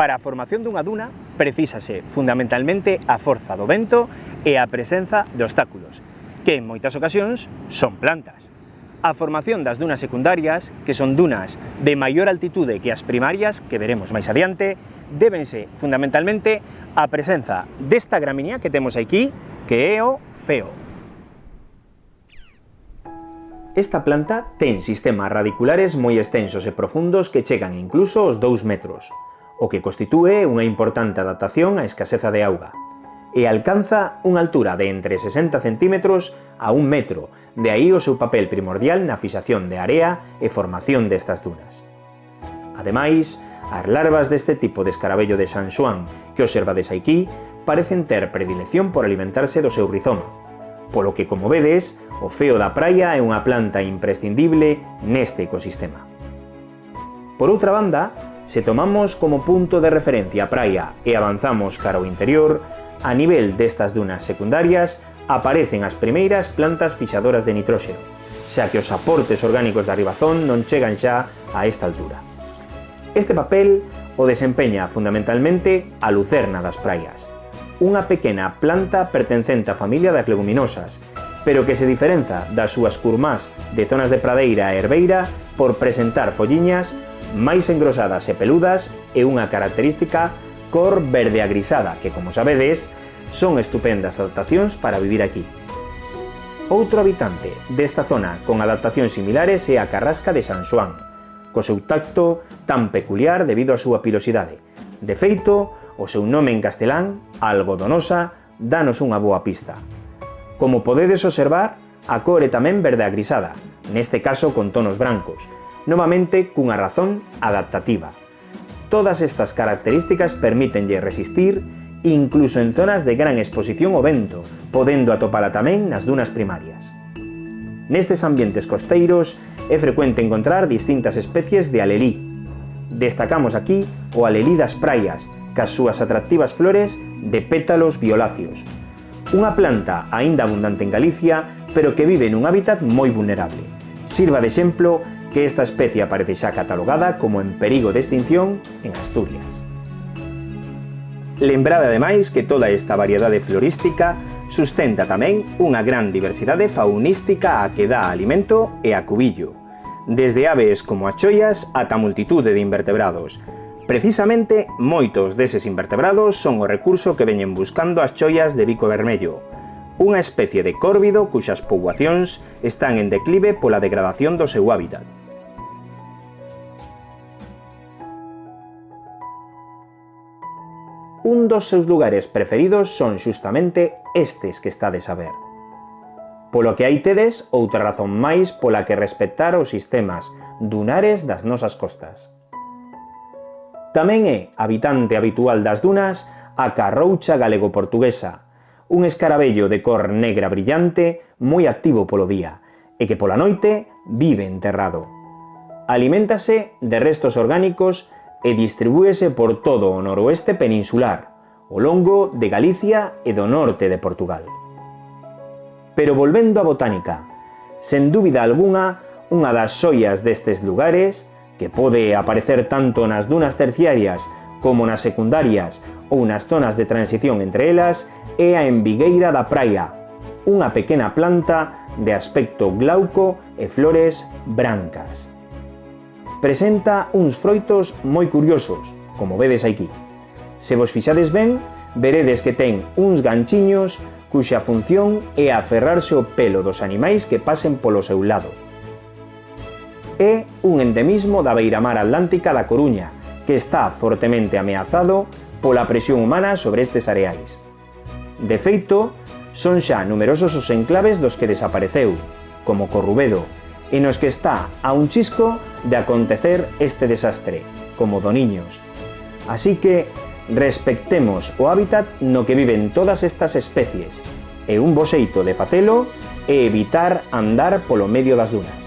Para a formación dunha duna precisase fundamentalmente a forza do vento e a presenza de obstáculos, que en moitas ocasións son plantas. A formación das dunas secundarias, que son dunas de maior altitude que as primarias, que veremos máis adiante, débense fundamentalmente á presenza desta gramínea que temos aquí, que é o feo. Esta planta ten sistemas radiculares moi extensos e profundos que chegan incluso aos 2 metros o que constitúe unha importante adaptación á escaseza de auga, e alcanza unha altura de entre 60 cm a 1 metro, de aí o seu papel primordial na fixación de area e formación destas dunas. Ademais, as larvas deste tipo de escarabello de San Xuan que observades aquí parecen ter predilección por alimentarse do seu rizoma, polo que, como vedes, o feo da praia é unha planta imprescindible neste ecosistema. Por outra banda, Se tomamos como punto de referencia a praia e avanzamos cara ao interior, a nivel destas dunas secundarias aparecen as primeiras plantas fixadoras de nitróxeno, xa que os aportes orgánicos da ribazón non chegan xa a esta altura. Este papel o desempeña fundamentalmente a lucerna das praias, unha pequena planta pertencente á familia das leguminosas, pero que se diferenza das súas curmás de zonas de pradeira e herbeira por presentar folliñas máis engrosadas e peludas e unha característica cor verde agrisada, que como sabedes, son estupendas adaptacións para vivir aquí. Outro habitante desta zona con adaptacións similares é a carrasca de San Xoán, co seu tacto tan peculiar debido á súa pilosidade. De feito, o seu nome en castelán, algodonosa, danos unha boa pista. Como podedes observar, a cor é tamén verde agrisada, neste caso con tonos brancos, novamente cunha razón adaptativa. Todas estas características permítenlle resistir incluso en zonas de gran exposición ao vento, podendo atopala tamén nas dunas primarias. Nestes ambientes costeiros é frecuente encontrar distintas especies de alelí. Destacamos aquí o alelí das praias, cas súas atractivas flores de pétalos violáceos. Unha planta aínda abundante en Galicia, pero que vive nun hábitat moi vulnerable. Sirva de exemplo que esta especie aparece xa catalogada como en perigo de extinción en Asturias. Lembrade ademais que toda esta variedade florística sustenta tamén unha gran diversidade faunística a que dá alimento e acubillo, desde aves como as choias ata multitude de invertebrados. Precisamente, moitos deses invertebrados son o recurso que veñen buscando as choias de bico vermello, unha especie de córvido cuxas poboacións están en declive pola degradación do seu hábitat. un dos seus lugares preferidos son xustamente estes que estades a ver. Polo que aí tedes outra razón máis pola que respectar os sistemas dunares das nosas costas. Tamén é habitante habitual das dunas a carroucha galego-portuguesa, un escarabello de cor negra brillante moi activo polo día e que pola noite vive enterrado. Aliméntase de restos orgánicos e distribúese por todo noroeste peninsular, o longo de Galicia e do norte de Portugal. Pero volvendo á botánica, sen dúbida algunha, unha das xoias destes lugares, que pode aparecer tanto nas dunas terciarias como nas secundarias ou nas zonas de transición entre elas, é a embigueira da praia, unha pequena planta de aspecto glauco e flores brancas. presenta uns froitos moi curiosos, como vedes aquí. Se vos fixades ben, veredes que ten uns ganchiños cuxa función é aferrarse ao pelo dos animais que pasen polo seu lado. É un endemismo da beiramar atlántica da Coruña, que está fortemente ameazado pola presión humana sobre estes areais. De feito, son xa numerosos os enclaves dos que desapareceu, como Corrubedo, e nos que está a un chisco de acontecer este desastre, como Doniños. Así que respectemos o hábitat no que viven todas estas especies, e un bo xeito de facelo é evitar andar polo medio das dunas.